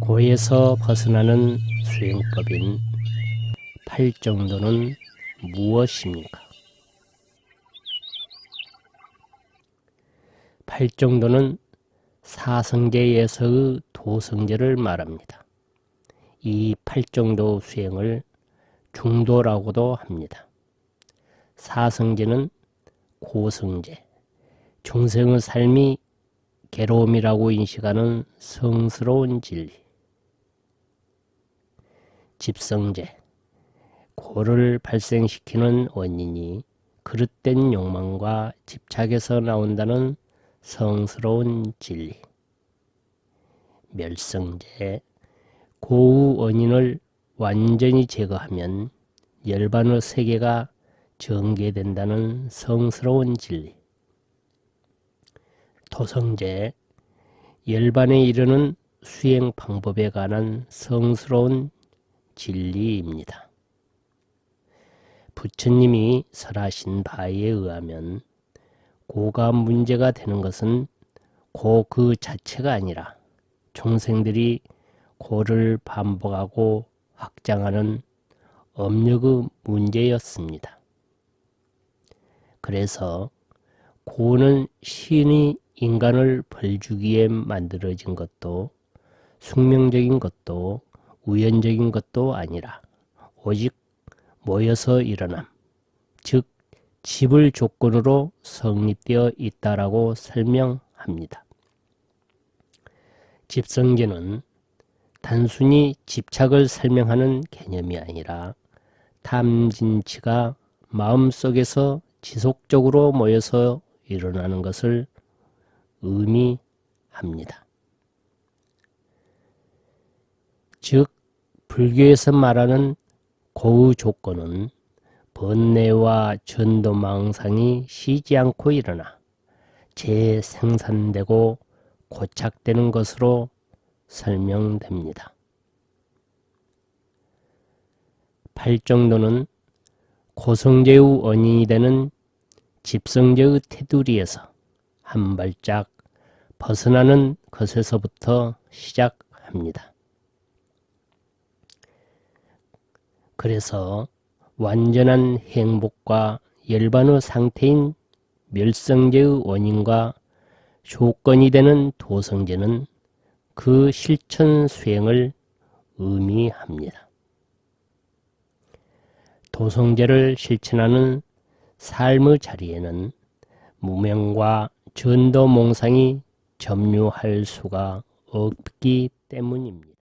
고에서 벗어나는 수행법인 팔정도는 무엇입니까? 팔정도는 사성제에서의 도성제를 말합니다. 이 팔정도 수행을 중도라고도 합니다. 사성제는 고성제, 중생의 삶이 괴로움이라고 인식하는 성스러운 진리, 집성제, 고를 발생시키는 원인이 그릇된 욕망과 집착에서 나온다는 성스러운 진리. 멸성제, 고우 원인을 완전히 제거하면 열반의 세계가 전개된다는 성스러운 진리. 도성제, 열반에 이르는 수행 방법에 관한 성스러운 진리입니다. 부처님이 설하신 바에 의하면 고가 문제가 되는 것은 고 그 자체가 아니라 종생들이 고를 반복하고 확장하는 업력의 문제였습니다. 그래서 고는 신이 인간을 벌주기에 만들어진 것도 숙명적인 것도 우연적인 것도 아니라 오직 모여서 일어남, 즉 집을 조건으로 성립되어 있다라고 설명합니다. 집성계는 단순히 집착을 설명하는 개념이 아니라 탐진치가 마음속에서 지속적으로 모여서 일어나는 것을 의미합니다. 즉 불교에서 말하는 고의 조건은 번뇌와 전도망상이 쉬지 않고 일어나 재생산되고 고착되는 것으로 설명됩니다. 팔정도는 고성제의 원인이 되는 집성제의 테두리에서 한 발짝 벗어나는 것에서부터 시작합니다. 그래서 완전한 행복과 열반의 상태인 멸성제의 원인과 조건이 되는 도성제는 그 실천 수행을 의미합니다. 도성제를 실천하는 삶의 자리에는 무명과 전도몽상이 점유할 수가 없기 때문입니다.